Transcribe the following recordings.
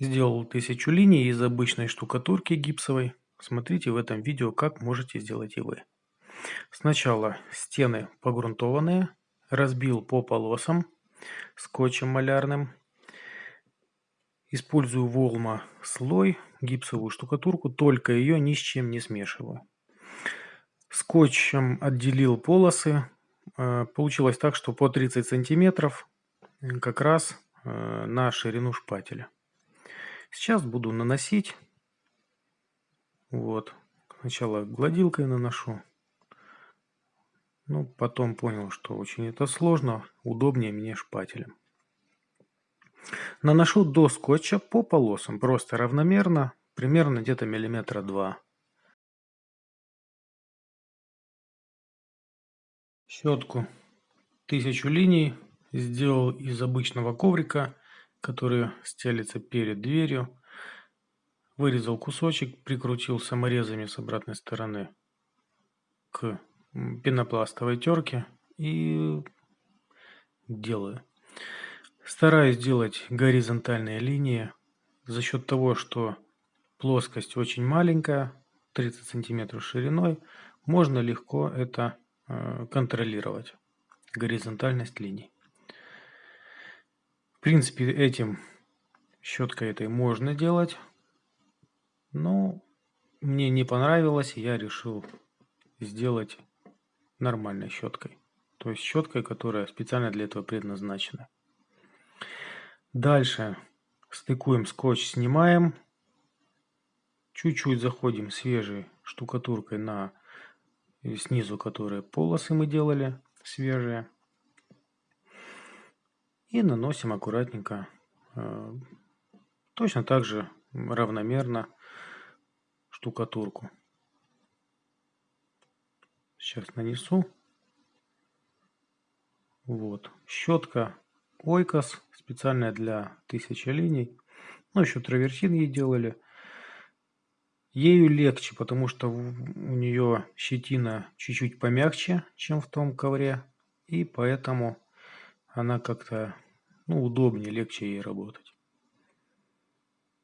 Сделал тысячу линий из обычной штукатурки гипсовой. Смотрите в этом видео, как можете сделать и вы. Сначала стены погрунтованные, разбил по полосам скотчем малярным. Использую волма слой, гипсовую штукатурку, только ее ни с чем не смешиваю. Скотчем отделил полосы. Э, получилось так, что по 30 сантиметров как раз э, на ширину шпателя. Сейчас буду наносить. Вот. Сначала гладилкой наношу. Ну, потом понял, что очень это сложно. Удобнее мне шпателем. Наношу до скотча по полосам. Просто равномерно. Примерно где-то миллиметра два. Щетку тысячу линий сделал из обычного коврика который стелится перед дверью. Вырезал кусочек, прикрутил саморезами с обратной стороны к пенопластовой терке и делаю. Стараюсь делать горизонтальные линии за счет того, что плоскость очень маленькая, 30 сантиметров шириной, можно легко это э, контролировать, горизонтальность линий. В принципе, этим щеткой этой можно делать. Но мне не понравилось, я решил сделать нормальной щеткой. То есть щеткой, которая специально для этого предназначена. Дальше стыкуем скотч, снимаем. Чуть-чуть заходим свежей штукатуркой на снизу, которые полосы мы делали свежие. И наносим аккуратненько, э, точно так же равномерно штукатурку. Сейчас нанесу. Вот. Щетка Ойкос, специальная для тысячи линий. Ну, еще травертин ей делали. Ею легче, потому что у нее щетина чуть-чуть помягче, чем в том ковре. И поэтому она как-то ну, удобнее, легче ей работать.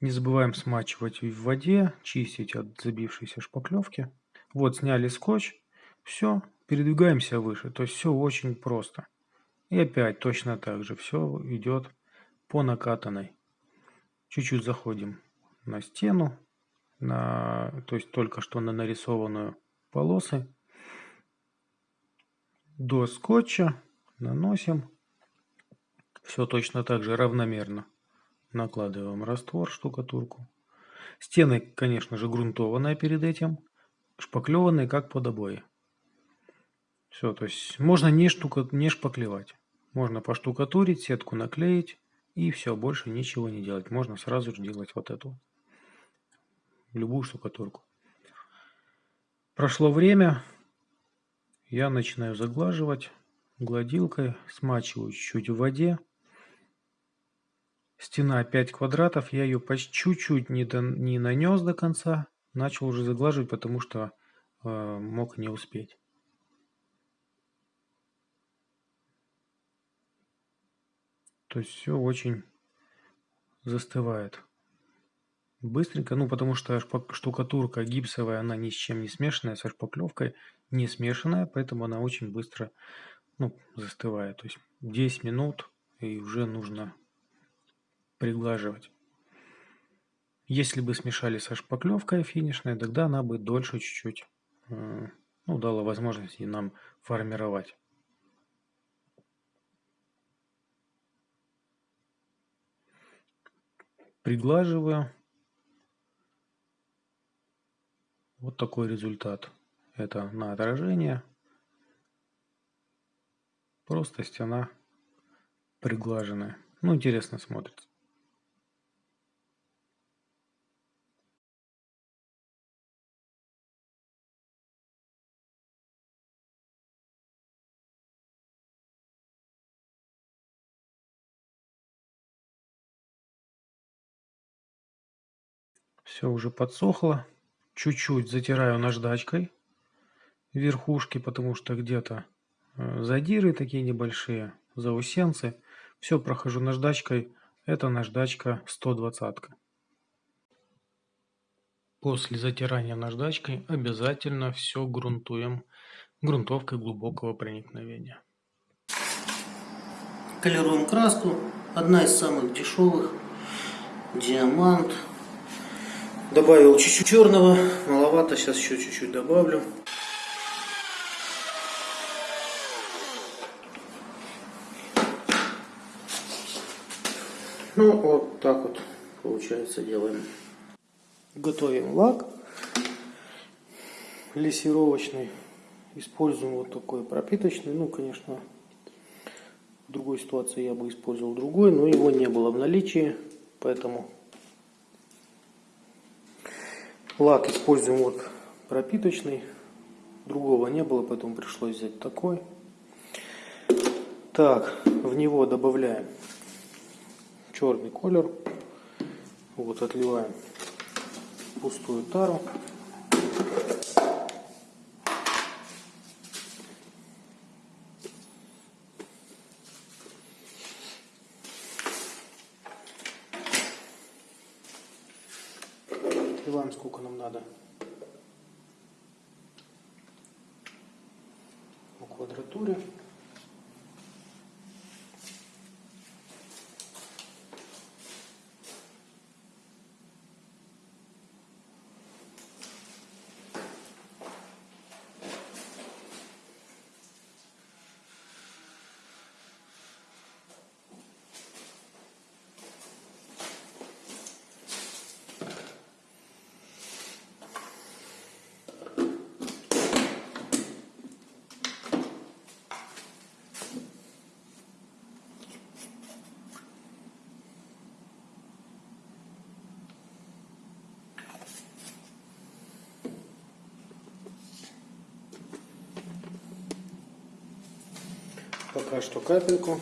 Не забываем смачивать в воде, чистить от забившейся шпаклевки. Вот, сняли скотч. Все, передвигаемся выше. То есть все очень просто. И опять точно так же все идет по накатанной. Чуть-чуть заходим на стену, на, то есть только что на нарисованную полосы. До скотча наносим все точно так же равномерно. Накладываем раствор, штукатурку. Стены, конечно же, грунтованные перед этим. Шпаклеванные, как под обои. Все, то есть можно не, штука, не шпаклевать. Можно поштукатурить, сетку наклеить и все, больше ничего не делать. Можно сразу же делать вот эту. Любую штукатурку. Прошло время, я начинаю заглаживать гладилкой, смачиваю чуть-чуть в воде. Стена 5 квадратов, я ее почти чуть-чуть не, до, не нанес до конца, начал уже заглаживать, потому что э, мог не успеть. То есть все очень застывает. Быстренько, ну потому что штукатурка гипсовая, она ни с чем не смешанная, со шпаклевкой не смешанная, поэтому она очень быстро ну, застывает. То есть 10 минут и уже нужно приглаживать. Если бы смешали со шпаклевкой финишной, тогда она бы дольше чуть-чуть ну, дала возможность нам формировать. Приглаживаю. Вот такой результат. Это на отражение. Просто стена приглаженная. Ну, интересно смотрится. Все уже подсохло. Чуть-чуть затираю наждачкой верхушки, потому что где-то э, задиры такие небольшие, заусенцы. Все прохожу наждачкой. Это наждачка 120. После затирания наждачкой обязательно все грунтуем грунтовкой глубокого проникновения. Колируем краску. Одна из самых дешевых. Диамант. Добавил чуть-чуть черного. Маловато. Сейчас еще чуть-чуть добавлю. Ну, вот так вот, получается, делаем. Готовим лак лессировочный. Используем вот такой пропиточный. Ну, конечно, в другой ситуации я бы использовал другой, но его не было в наличии, поэтому лак используем вот пропиточный. Другого не было, поэтому пришлось взять такой. Так, в него добавляем черный колер. Вот отливаем пустую тару. Отливаем сколько нам надо. По квадратуре. Пока что капельку.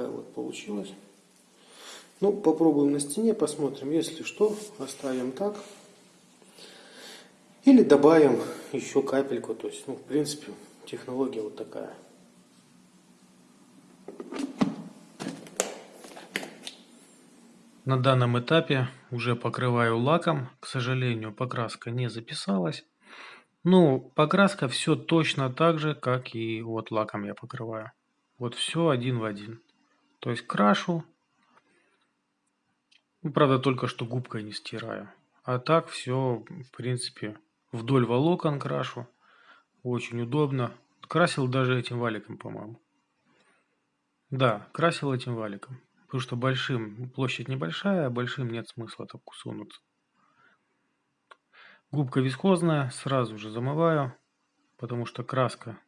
Такая вот получилась. Ну, попробуем на стене, посмотрим. Если что, оставим так. Или добавим еще капельку. То есть, ну, в принципе, технология вот такая. На данном этапе уже покрываю лаком. К сожалению, покраска не записалась. Ну, покраска все точно так же, как и вот лаком я покрываю. Вот все один в один. То есть крашу. Ну, правда, только что губкой не стираю. А так все, в принципе, вдоль волокон крашу. Очень удобно. Красил даже этим валиком, по-моему. Да, красил этим валиком. Потому что большим, площадь небольшая, а большим нет смысла так сунуться. Губка вискозная, сразу же замываю, потому что краска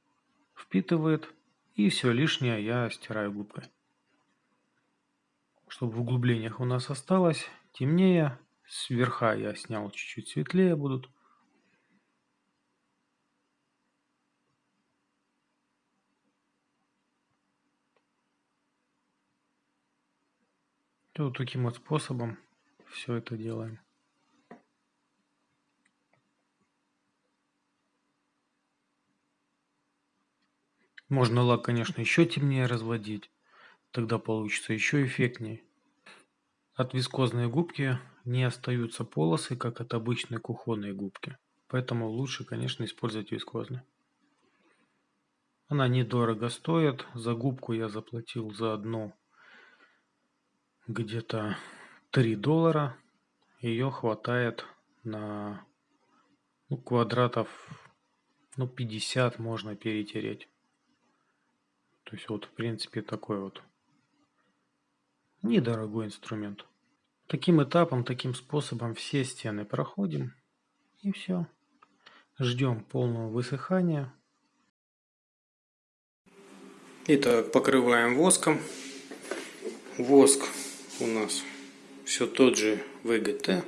впитывает. И все лишнее я стираю губкой чтобы в углублениях у нас осталось темнее. С верха я снял чуть-чуть светлее будут. И вот таким вот способом все это делаем. Можно лак, конечно, еще темнее разводить. Тогда получится еще эффектнее. От вискозной губки не остаются полосы, как от обычной кухонной губки. Поэтому лучше, конечно, использовать вискозную. Она недорого стоит. За губку я заплатил за одну где-то 3 доллара. Ее хватает на ну, квадратов ну, 50 можно перетереть. То есть вот в принципе такой вот недорогой инструмент. Таким этапом, таким способом все стены проходим. И все. Ждем полного высыхания. Итак, покрываем воском. Воск у нас все тот же ВГТ.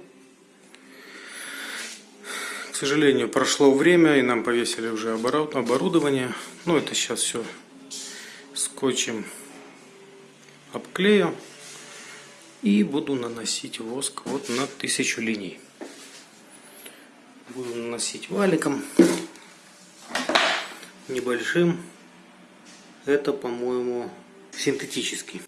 К сожалению, прошло время, и нам повесили уже оборудование. Ну, это сейчас все скотчем обклею. И буду наносить воск вот на тысячу линий. Буду наносить валиком небольшим. Это, по-моему, синтетический.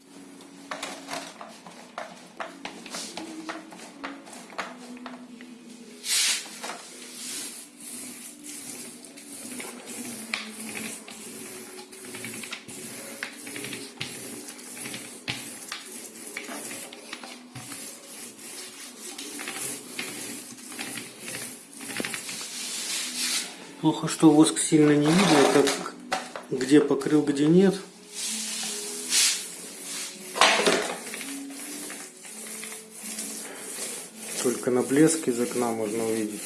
Плохо, что воск сильно не видно, как где покрыл, где нет. Только на блеск из окна можно увидеть.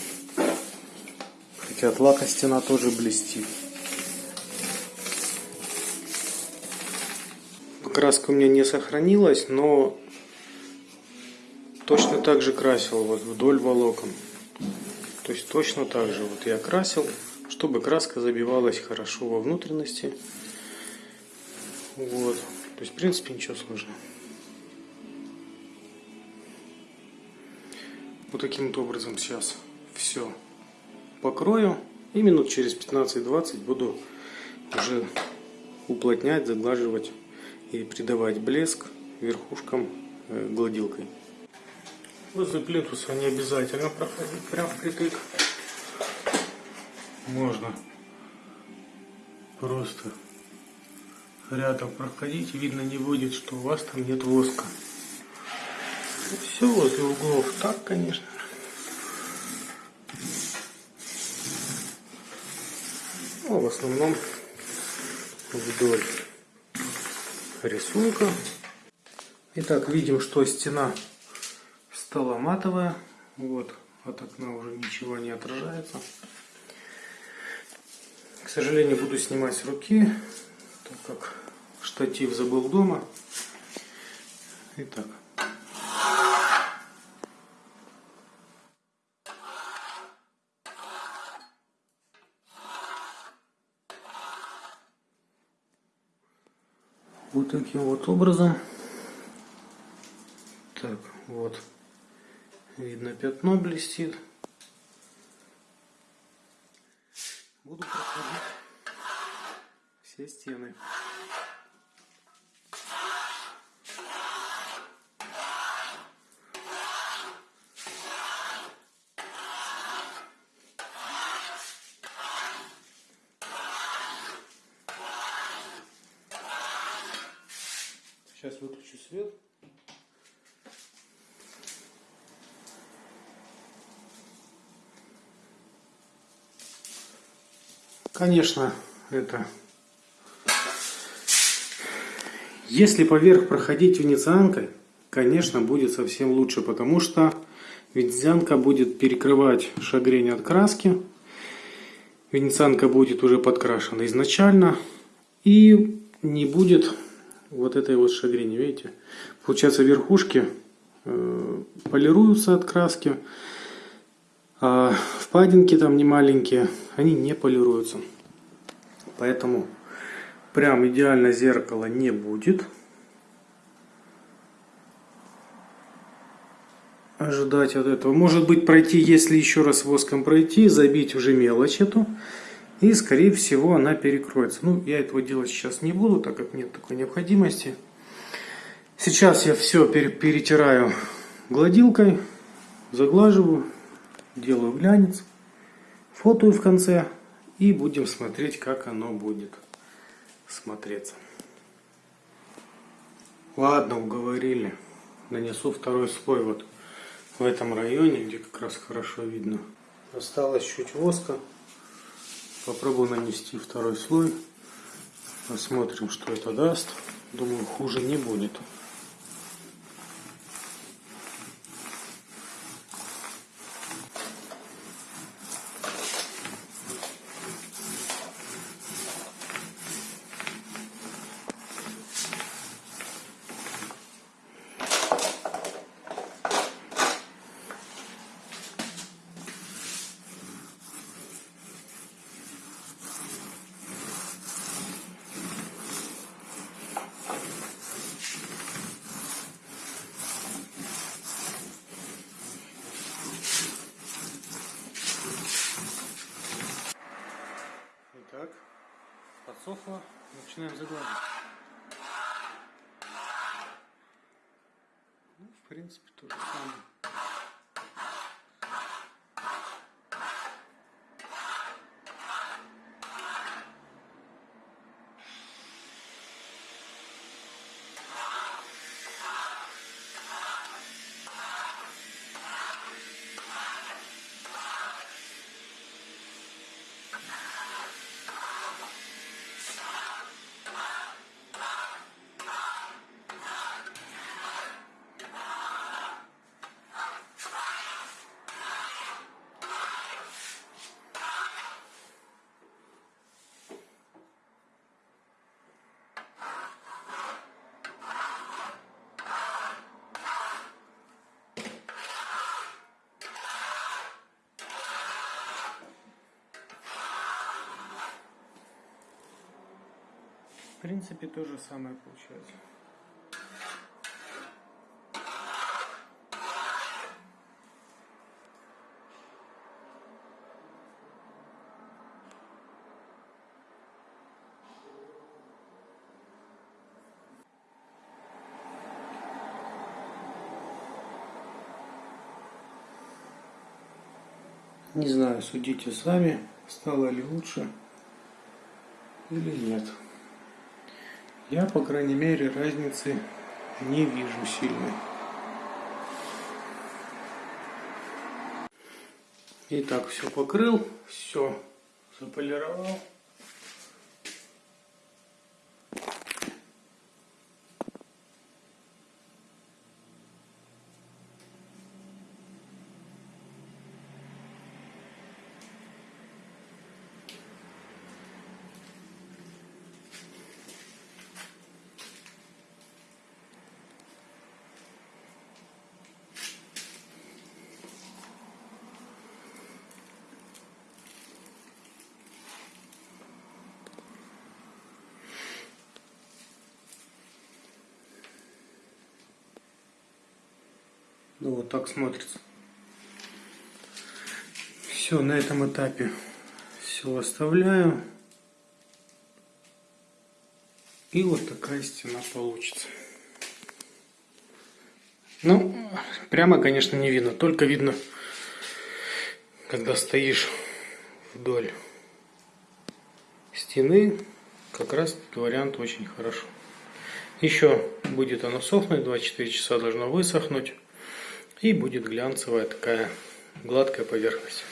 Хотя от лака стена тоже блестит. Краска у меня не сохранилась, но точно так же красил вот вдоль волокон. То есть точно так же вот я красил чтобы краска забивалась хорошо во внутренности. Вот. То есть, в принципе, ничего сложного. Вот таким вот образом сейчас все покрою. И минут через 15-20 буду уже уплотнять, заглаживать и придавать блеск верхушкам э, гладилкой. Возле плинтуса не обязательно проходить прям впритык можно просто рядом проходить, видно не будет, что у вас там нет воска. Все возле углов так, конечно. Ну, в основном вдоль рисунка. Итак, видим, что стена стала матовая. Вот, от окна уже ничего не отражается. К сожалению, буду снимать с руки, так как штатив забыл дома. Итак. Вот таким вот образом. Так, вот. Видно, пятно блестит. Буду проходить все стены. Сейчас выключу свет. Конечно, это... Если поверх проходить венецианкой, конечно, будет совсем лучше, потому что венецианка будет перекрывать шагрень от краски. Венецианка будет уже подкрашена изначально. И не будет вот этой вот шагрени, видите? Получается, верхушки э, полируются от краски. А впадинки там не маленькие, они не полируются. Поэтому прям идеально зеркало не будет. Ожидать от этого. Может быть пройти, если еще раз воском пройти, забить уже мелочь эту. И скорее всего она перекроется. Ну, я этого делать сейчас не буду, так как нет такой необходимости. Сейчас я все перетираю гладилкой, заглаживаю делаю глянец, фотою в конце и будем смотреть, как оно будет смотреться. Ладно, уговорили. Нанесу второй слой вот в этом районе, где как раз хорошо видно. Осталось чуть воска. Попробую нанести второй слой. Посмотрим, что это даст. Думаю, хуже не будет. подсохло, начинаем загладить. Ну, в принципе, то же самое. В принципе, то же самое получается. Не знаю, судите сами, стало ли лучше или нет. Я, по крайней мере, разницы не вижу сильной. Итак, все покрыл, все заполировал. Ну вот так смотрится. Все, на этом этапе все оставляю. И вот такая стена получится. Ну, прямо, конечно, не видно. Только видно, когда стоишь вдоль стены. Как раз этот вариант очень хорошо. Еще будет оно сохнуть, 24 часа должно высохнуть. И будет глянцевая такая гладкая поверхность.